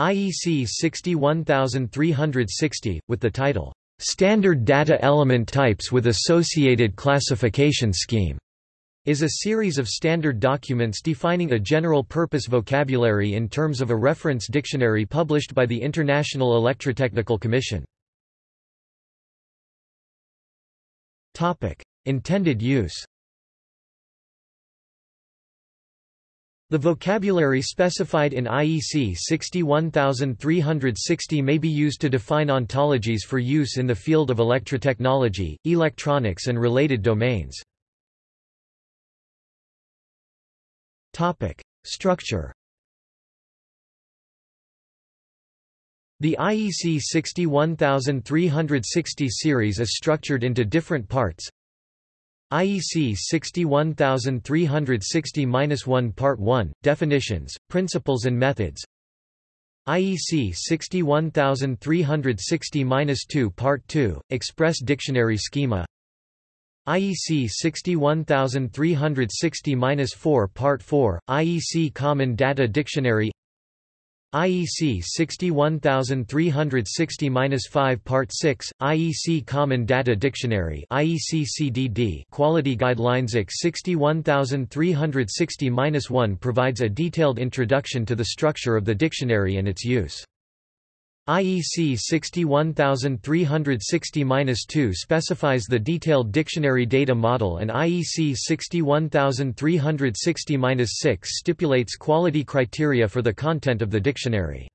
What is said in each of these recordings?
IEC 61360, with the title, "'Standard Data Element Types with Associated Classification Scheme' is a series of standard documents defining a general-purpose vocabulary in terms of a reference dictionary published by the International Electrotechnical Commission. Intended use The vocabulary specified in IEC 61360 may be used to define ontologies for use in the field of electrotechnology, electronics and related domains. Structure The IEC 61360 series is structured into different parts IEC 61360-1 Part 1, Definitions, Principles and Methods. IEC 61360-2 Part 2, Express Dictionary Schema. IEC 61360-4 Part 4, IEC Common Data Dictionary IEC 61360-5 Part 6, IEC Common Data Dictionary IEC CDD Quality Guidelines IEC 61360-1 provides a detailed introduction to the structure of the dictionary and its use. IEC 61360-2 specifies the detailed dictionary data model and IEC 61360-6 stipulates quality criteria for the content of the dictionary.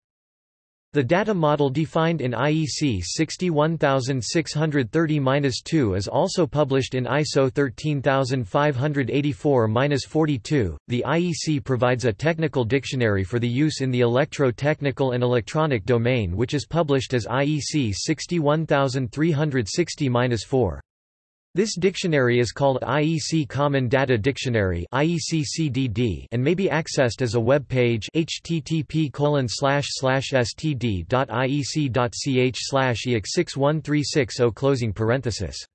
The data model defined in IEC 61630-2 is also published in ISO 13584-42. The IEC provides a technical dictionary for the use in the electro-technical and electronic domain which is published as IEC 61360-4. This dictionary is called IEC Common Data Dictionary and may be accessed as a web page http std.iec.ch ex 61360 closing parenthesis.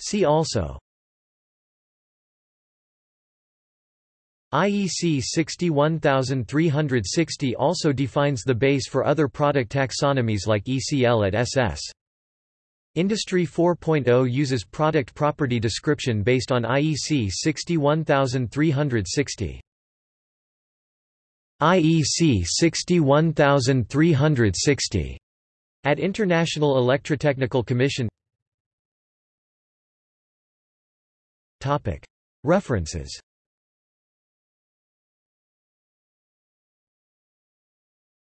See also IEC 61360 also defines the base for other product taxonomies like eCl@ss. Industry 4.0 uses product property description based on IEC 61360. IEC 61360 at International Electrotechnical Commission References